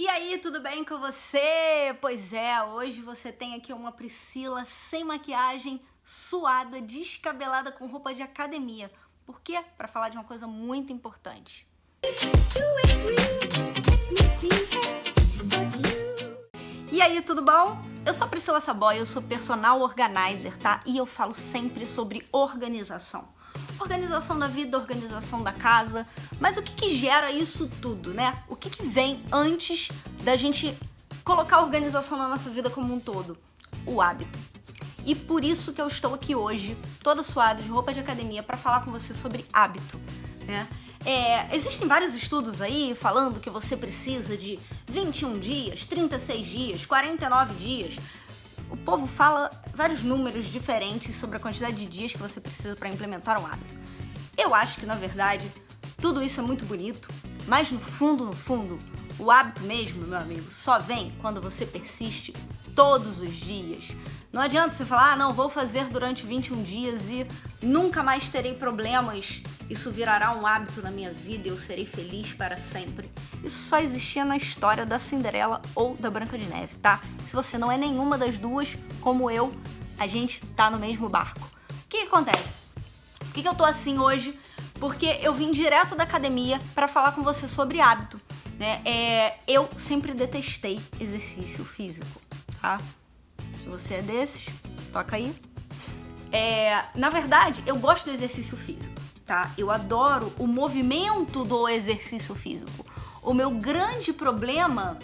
E aí, tudo bem com você? Pois é, hoje você tem aqui uma Priscila sem maquiagem, suada, descabelada com roupa de academia. Por quê? Para falar de uma coisa muito importante. E aí, tudo bom? Eu sou a Priscila Saboy, eu sou personal organizer, tá? E eu falo sempre sobre organização. Organização da vida, organização da casa, mas o que, que gera isso tudo, né? O que, que vem antes da gente colocar organização na nossa vida como um todo? O hábito. E por isso que eu estou aqui hoje, toda suada, de roupa de academia, para falar com você sobre hábito, né? É, existem vários estudos aí falando que você precisa de 21 dias, 36 dias, 49 dias. O povo fala vários números diferentes sobre a quantidade de dias que você precisa para implementar um hábito. Eu acho que, na verdade, tudo isso é muito bonito, mas no fundo, no fundo, o hábito mesmo, meu amigo, só vem quando você persiste todos os dias. Não adianta você falar, ah, não, vou fazer durante 21 dias e nunca mais terei problemas isso virará um hábito na minha vida e eu serei feliz para sempre. Isso só existia na história da Cinderela ou da Branca de Neve, tá? Se você não é nenhuma das duas, como eu, a gente tá no mesmo barco. O que, que acontece? Por que, que eu tô assim hoje? Porque eu vim direto da academia para falar com você sobre hábito. Né? É, eu sempre detestei exercício físico, tá? Se você é desses, toca aí. É, na verdade, eu gosto do exercício físico tá? Eu adoro o movimento do exercício físico. O meu grande problema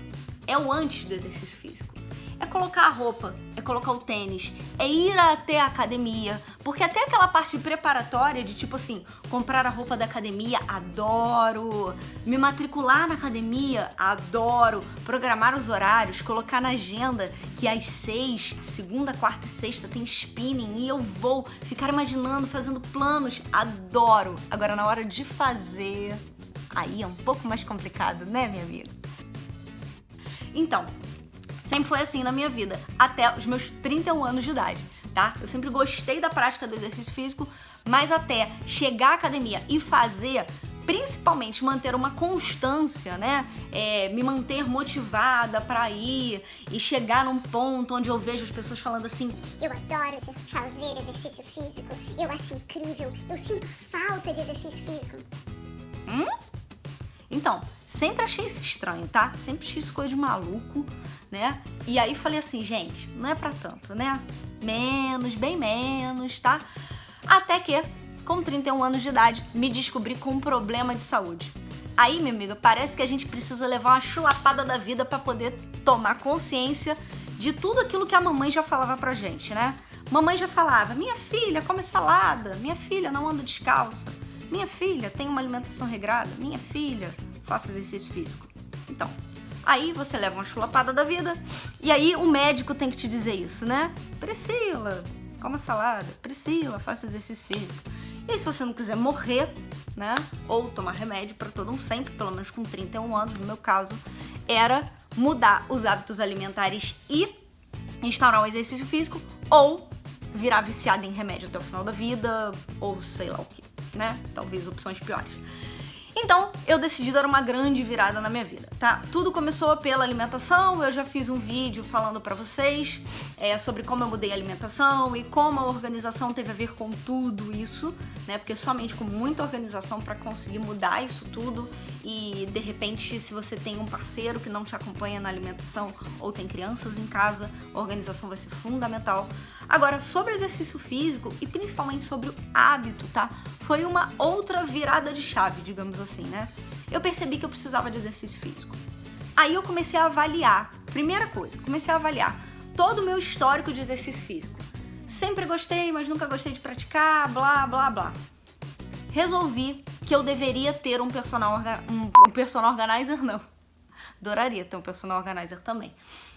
é o antes do exercício físico é colocar a roupa, é colocar o tênis, é ir até a academia, porque até aquela parte preparatória de tipo assim, comprar a roupa da academia, adoro, me matricular na academia, adoro, programar os horários, colocar na agenda que às seis, segunda, quarta e sexta tem spinning e eu vou ficar imaginando, fazendo planos, adoro. Agora na hora de fazer, aí é um pouco mais complicado, né minha amiga? Então, Sempre foi assim na minha vida, até os meus 31 anos de idade, tá? Eu sempre gostei da prática do exercício físico, mas até chegar à academia e fazer principalmente manter uma constância, né? É, me manter motivada para ir e chegar num ponto onde eu vejo as pessoas falando assim: Eu adoro fazer exercício físico, eu acho incrível, eu sinto falta de exercício físico. Hum? Então, sempre achei isso estranho, tá? Sempre achei isso coisa de maluco, né? E aí falei assim, gente, não é pra tanto, né? Menos, bem menos, tá? Até que, com 31 anos de idade, me descobri com um problema de saúde. Aí, minha amiga, parece que a gente precisa levar uma chulapada da vida para poder tomar consciência de tudo aquilo que a mamãe já falava pra gente, né? Mamãe já falava: minha filha, come salada, minha filha, não anda descalça, minha filha, tem uma alimentação regrada, minha filha, faça exercício físico. Então, aí você leva uma chulapada da vida e aí o médico tem que te dizer isso, né? Priscila, coma salada. Priscila, faça exercício físico. E aí, se você não quiser morrer, né? Ou tomar remédio para todo um sempre, pelo menos com 31 anos, no meu caso, era mudar os hábitos alimentares e instaurar um exercício físico ou virar viciada em remédio até o final da vida, ou sei lá o que, né? Talvez opções piores. Então, eu decidi dar uma grande virada na minha vida, tá? Tudo começou pela alimentação, eu já fiz um vídeo falando pra vocês é, sobre como eu mudei a alimentação e como a organização teve a ver com tudo isso, né? Porque somente com muita organização para conseguir mudar isso tudo e, de repente, se você tem um parceiro que não te acompanha na alimentação ou tem crianças em casa, a organização vai ser fundamental. Agora, sobre exercício físico e principalmente sobre o hábito, tá? Foi uma outra virada de chave, digamos assim, né? Eu percebi que eu precisava de exercício físico. Aí eu comecei a avaliar, primeira coisa, comecei a avaliar todo o meu histórico de exercício físico. Sempre gostei, mas nunca gostei de praticar, blá, blá, blá. Resolvi que eu deveria ter um personal, um, um personal organizer, não. Adoraria ter um personal organizer também.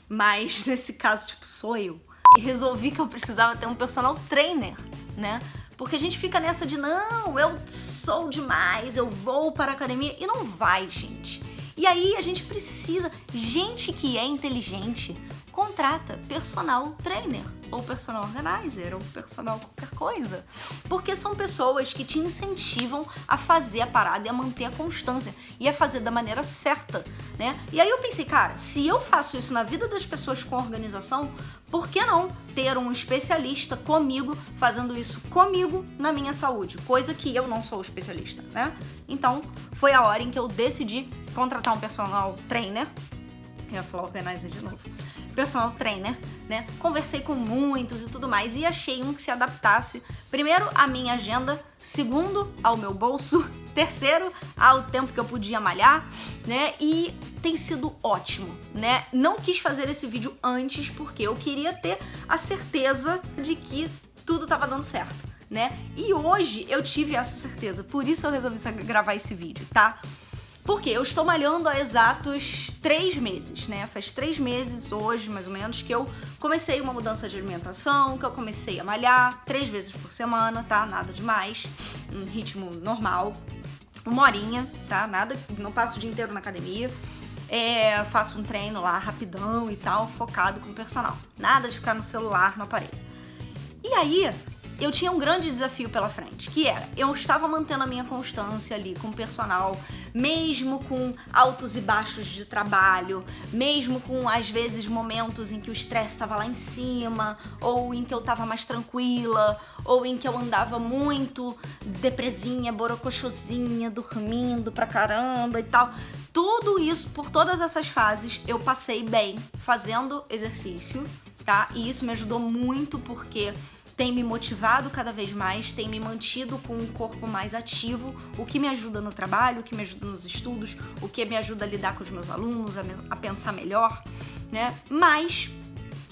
Mas nesse caso, tipo, sou eu resolvi que eu precisava ter um personal trainer, né? Porque a gente fica nessa de não, eu sou demais, eu vou para a academia e não vai, gente. E aí a gente precisa, gente que é inteligente, contrata personal trainer ou personal organizer ou personal qualquer coisa. Porque são pessoas que te incentivam a fazer a parada e a manter a constância e a fazer da maneira certa, né? E aí eu pensei, cara, se eu faço isso na vida das pessoas com organização, por que não ter um especialista comigo fazendo isso comigo na minha saúde? Coisa que eu não sou especialista, né? Então, foi a hora em que eu decidi contratar um personal trainer. Eu ia falar organizer de novo personal trainer, né? Conversei com muitos e tudo mais e achei um que se adaptasse, primeiro, à minha agenda, segundo, ao meu bolso, terceiro, ao tempo que eu podia malhar, né? E tem sido ótimo, né? Não quis fazer esse vídeo antes porque eu queria ter a certeza de que tudo tava dando certo, né? E hoje eu tive essa certeza, por isso eu resolvi gravar esse vídeo, tá? Porque eu estou malhando há exatos três meses, né? Faz três meses hoje, mais ou menos, que eu comecei uma mudança de alimentação, que eu comecei a malhar três vezes por semana, tá? Nada demais, um ritmo normal, uma horinha, tá? Nada, não passo o dia inteiro na academia. É, faço um treino lá rapidão e tal, focado com o personal. Nada de ficar no celular, no aparelho. E aí, eu tinha um grande desafio pela frente, que era, eu estava mantendo a minha constância ali com o personal, mesmo com altos e baixos de trabalho, mesmo com às vezes momentos em que o estresse estava lá em cima, ou em que eu estava mais tranquila, ou em que eu andava muito depresinha, borocochosinha, dormindo pra caramba e tal. Tudo isso, por todas essas fases, eu passei bem fazendo exercício, tá? E isso me ajudou muito porque tem me motivado cada vez mais, tem me mantido com um corpo mais ativo, o que me ajuda no trabalho, o que me ajuda nos estudos, o que me ajuda a lidar com os meus alunos, a, a pensar melhor, né? Mas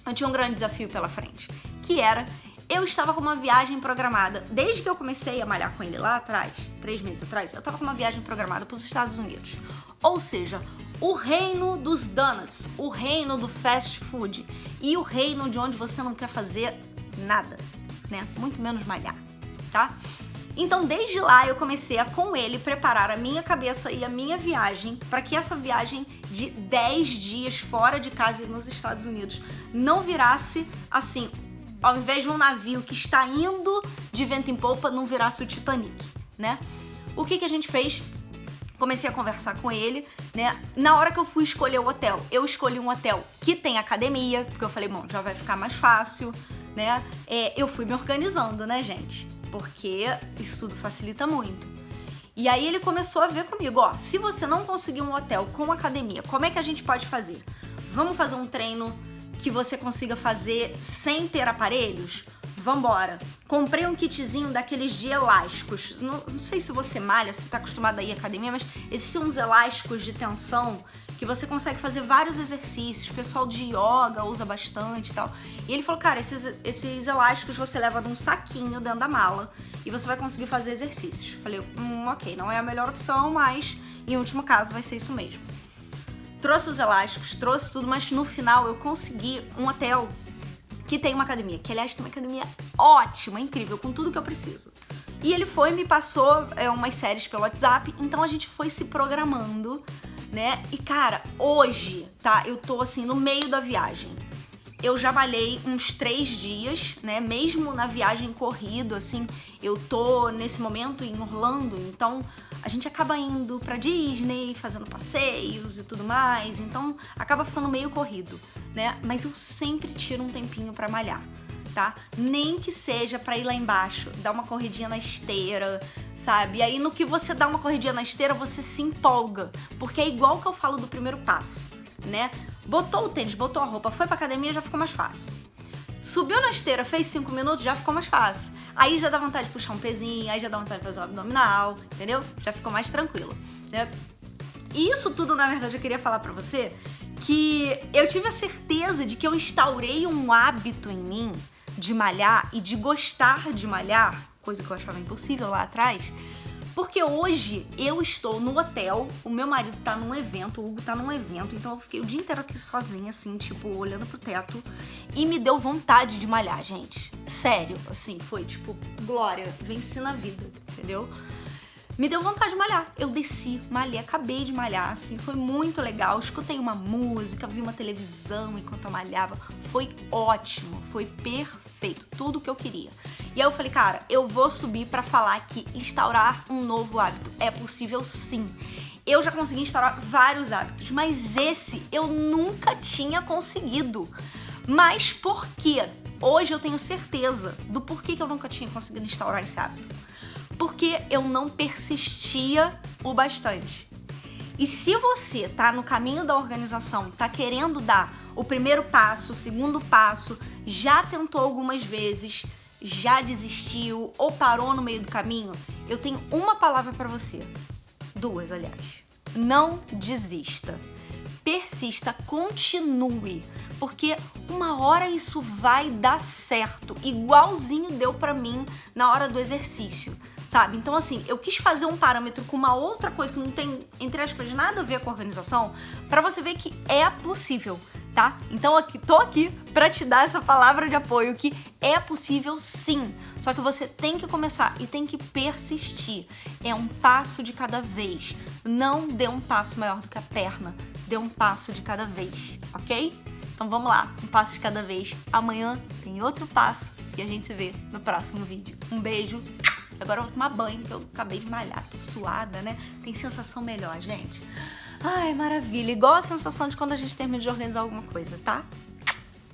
eu tinha um grande desafio pela frente, que era eu estava com uma viagem programada, desde que eu comecei a malhar com ele lá atrás, três meses atrás, eu estava com uma viagem programada para os Estados Unidos. Ou seja, o reino dos donuts, o reino do fast food e o reino de onde você não quer fazer nada né? Muito menos malhar, tá? Então, desde lá, eu comecei a, com ele, preparar a minha cabeça e a minha viagem para que essa viagem de 10 dias fora de casa nos Estados Unidos não virasse assim, ao invés de um navio que está indo de vento em polpa, não virasse o Titanic, né? O que, que a gente fez? Comecei a conversar com ele, né? Na hora que eu fui escolher o hotel, eu escolhi um hotel que tem academia, porque eu falei, bom, já vai ficar mais fácil, né? É, eu fui me organizando, né, gente? Porque isso tudo facilita muito. E aí ele começou a ver comigo, ó, se você não conseguir um hotel com academia, como é que a gente pode fazer? Vamos fazer um treino que você consiga fazer sem ter aparelhos? Vambora. Comprei um kitzinho daqueles de elásticos. Não, não sei se você malha, se tá acostumado a ir à academia, mas existem uns elásticos de tensão que você consegue fazer vários exercícios. O pessoal de yoga usa bastante e tal. E ele falou, cara, esses, esses elásticos você leva num saquinho dentro da mala e você vai conseguir fazer exercícios. Falei, hum, ok, não é a melhor opção, mas em último caso vai ser isso mesmo. Trouxe os elásticos, trouxe tudo, mas no final eu consegui um hotel que tem uma academia, que aliás tem uma academia ótima, incrível, com tudo que eu preciso. E ele foi me passou é, umas séries pelo WhatsApp, então a gente foi se programando, né? E cara, hoje, tá? Eu tô assim no meio da viagem eu já malhei uns três dias, né? Mesmo na viagem corrido, assim, eu tô nesse momento em Orlando, então a gente acaba indo pra Disney, fazendo passeios e tudo mais, então acaba ficando meio corrido, né? Mas eu sempre tiro um tempinho pra malhar. Tá? Nem que seja pra ir lá embaixo, dar uma corridinha na esteira, sabe? E aí no que você dá uma corridinha na esteira, você se empolga, porque é igual que eu falo do primeiro passo né? Botou o tênis, botou a roupa, foi pra academia, já ficou mais fácil. Subiu na esteira, fez 5 minutos, já ficou mais fácil. Aí já dá vontade de puxar um pezinho, aí já dá vontade de fazer o abdominal, entendeu? Já ficou mais tranquilo, né? E isso tudo, na verdade, eu queria falar pra você que eu tive a certeza de que eu instaurei um hábito em mim de malhar e de gostar de malhar, coisa que eu achava impossível lá atrás, porque hoje eu estou no hotel, o meu marido tá num evento, o Hugo tá num evento, então eu fiquei o dia inteiro aqui sozinha, assim, tipo, olhando pro teto. E me deu vontade de malhar, gente. Sério, assim, foi tipo, glória, venci na vida, entendeu? Me deu vontade de malhar. Eu desci, malhei, acabei de malhar, assim, foi muito legal. Escutei uma música, vi uma televisão enquanto eu malhava. Foi ótimo, foi perfeito, tudo o que eu queria. E aí eu falei, cara, eu vou subir para falar que instaurar um novo hábito é possível sim. Eu já consegui instaurar vários hábitos, mas esse eu nunca tinha conseguido. Mas por quê? Hoje eu tenho certeza do porquê que eu nunca tinha conseguido instaurar esse hábito porque eu não persistia o bastante. E se você tá no caminho da organização, tá querendo dar o primeiro passo, o segundo passo, já tentou algumas vezes, já desistiu ou parou no meio do caminho, eu tenho uma palavra para você. Duas, aliás. Não desista. Persista, continue, porque uma hora isso vai dar certo, igualzinho deu para mim na hora do exercício sabe? Então, assim, eu quis fazer um parâmetro com uma outra coisa que não tem, entre aspas, nada a ver com a organização, para você ver que é possível, tá? Então, aqui, tô aqui para te dar essa palavra de apoio que é possível sim, só que você tem que começar e tem que persistir. É um passo de cada vez. Não dê um passo maior do que a perna, dê um passo de cada vez, ok? Então vamos lá, um passo de cada vez. Amanhã tem outro passo e a gente se vê no próximo vídeo. Um beijo! Agora eu vou tomar banho, porque eu acabei de malhar, tô suada, né? Tem sensação melhor, gente. Ai, maravilha. Igual a sensação de quando a gente termina de organizar alguma coisa, tá?